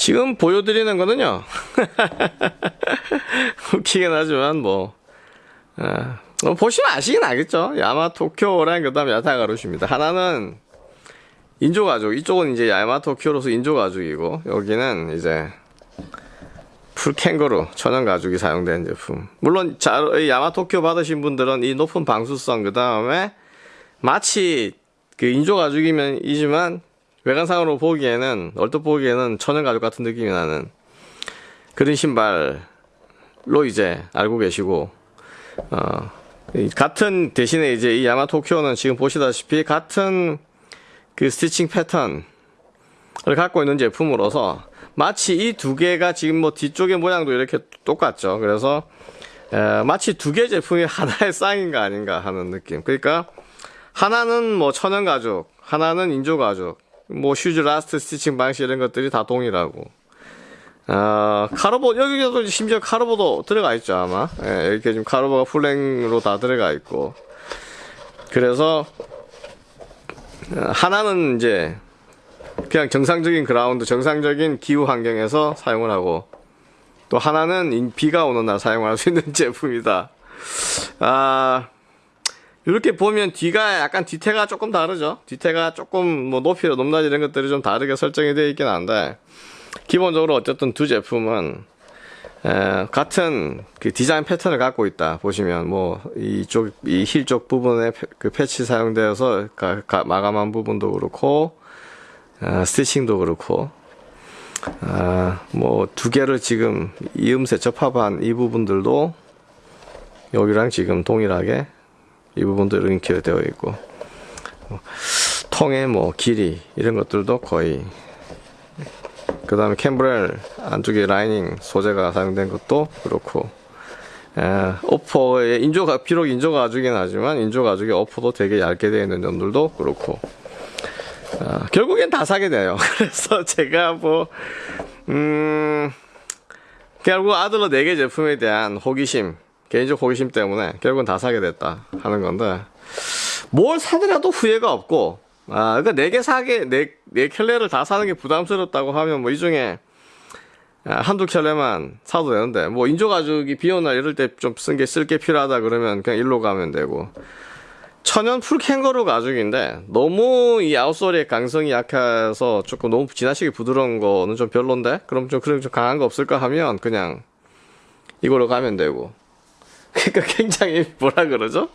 지금 보여드리는 거는요. 웃기긴 하지만 뭐, 아, 뭐 보시면 아시긴 알겠죠. 야마토쿄랑 그 다음에 야타가루시입니다. 하나는 인조 가죽, 이쪽은 이제 야마토쿄로서 인조 가죽이고 여기는 이제 풀 캥거루 천연 가죽이 사용된 제품. 물론 자, 이 야마토쿄 받으신 분들은 이 높은 방수성 그 다음에 마치 그 인조 가죽이면 이지만 외관상으로 보기에는 얼핏 보기에는 천연가죽 같은 느낌이 나는 그런 신발로 이제 알고 계시고 어, 같은 대신에 이제 이 야마토쿄는 지금 보시다시피 같은 그 스티칭 패턴을 갖고 있는 제품으로서 마치 이 두 개가 지금 뭐 뒤쪽의 모양도 이렇게 똑같죠. 그래서 에, 마치 두 개 제품이 하나의 쌍인 가 아닌가 하는 느낌. 그러니까 하나는 뭐 천연 가죽, 하나는 인조 가죽, 뭐 슈즈 last stitching 방식 이런 것들이 다 동일하고. 어, 카르보 여기도 심지어 카르보도 들어가 있죠 아마 예, 이렇게 지금 카르보가 full length로 다 들어가 있고 그래서 하나는 이제 그냥 정상적인 그라운드, 정상적인 기후 환경에서 사용을 하고 또 하나는 비가 오는 날 사용할 수 있는 제품이다. 아 이렇게 보면 뒤가 약간 뒤태가 조금 다르죠. 뒤태가 조금 뭐 높이나 높낮이 이런 것들이 좀 다르게 설정이 되어 있긴 한데 기본적으로 어쨌든 두 제품은 에, 같은 그 디자인 패턴을 갖고 있다 보시면 뭐 이쪽 이 힐 쪽 부분에 그 패치 사용되어서 가, 가, 마감한 부분도 그렇고 어, stitching도 그렇고 아, 뭐 두 개를 지금 이음새 접합한 이 부분들도 여기랑 지금 동일하게 이 부분도 이렇게 되어 있고 뭐, 통의 뭐 길이 이런 것들도 거의 그 다음에 캠브렐 안쪽에 라이닝 소재가 사용된 것도 그렇고 에, 오퍼의 인조가 비록 인조 가죽이긴 하지만 인조 가죽의 오퍼도 되게 얇게 되어 있는 점들도 그렇고 어, 결국엔 다 사게 돼요. 그래서 제가 뭐 음, 결국 아들러 4개 제품에 대한 호기심 개인적 호기심 때문에 결국은 다 사게 됐다 하는 건데 뭘 사더라도 후회가 없고 아, 그러니까 네 개 사게 네, 네 켤레를 다 사는 게 부담스럽다고 하면 뭐 이 중에 아, 한두 켤레만 사도 되는데 뭐 인조 가죽이 비 오는 날 이럴 때 좀 쓴 게 쓸 게 필요하다 그러면 그냥 일로 가면 되고. 천연 full 캥거루 가죽인데 너무 이 outsole의 강성이 약해서 조금 너무 지나치게 부드러운 거는 좀 별론데 그럼 좀 그런 좀 강한 거 없을까 하면 그냥 이걸로 가면 되고 그러니까 굉장히 뭐라 그러죠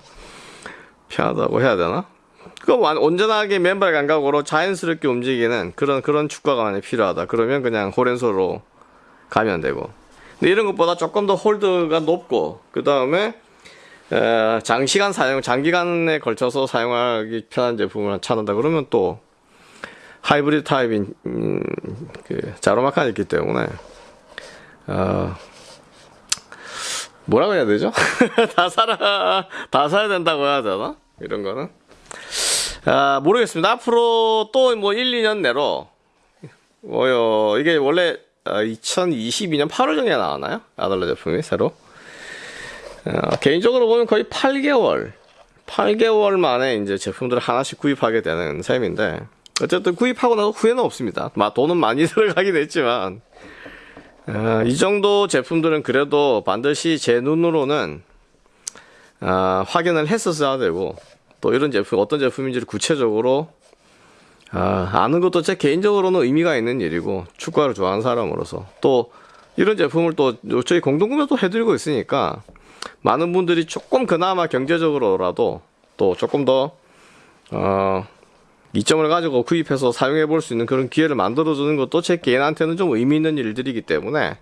편하다고 해야 되나 그 온전하게 맨발 감각으로 자연스럽게 움직이는 그런 그런 축구가 만약 필요하다. 그러면 그냥 호렌소로 가면 되고. 근데 이런 것보다 조금 더 홀드가 높고 그 다음에 장시간 사용, 장기간에 걸쳐서 사용하기 편한 제품을 찾는다 그러면 또 하이브리드 타입인 음, 그 자로마칸이 있기 때문에 어, 뭐라고 해야 되죠? 다 사라 다 사야 된다고 해야 되나? 이런 거는 아, 모르겠습니다. 앞으로 또 뭐 1, 2년 내로 뭐요 이게 원래 2022년 어, 8월 정에 나왔나요? 아달러 제품이 새로. 어, 개인적으로 보면 거의 8개월, 8개월 만에 이제 제품들을 하나씩 구입하게 되는 셈인데 어쨌든 구입하고 나서 후회는 없습니다. 막 돈은 많이 들어가긴 했지만 어, 이 정도 제품들은 그래도 반드시 제 눈으로는 어, 확인을 했었어야 되고 또 이런 제품 어떤 제품인지를 구체적으로 아, 아는 것도 제 개인적으로는 의미가 있는 일이고 축구를 좋아하는 사람으로서. 또 이런 제품을 또 저희 공동구매도 해드리고 있으니까 많은 분들이 조금 그나마 경제적으로라도 또 조금 더 어, 이점을 가지고 구입해서 사용해 볼 수 있는 그런 기회를 만들어 주는 것도 제 개인한테는 좀 의미 있는 일들이기 때문에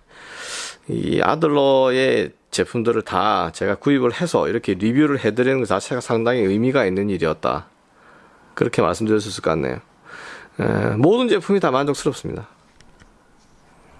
이 아들러의 제품들을 다 제가 구입을 해서 이렇게 리뷰를 해드리는 것 자체가 상당히 의미가 있는 일이었다. 그렇게 있을 것 같네요. 에, 모든 제품이 다 만족스럽습니다.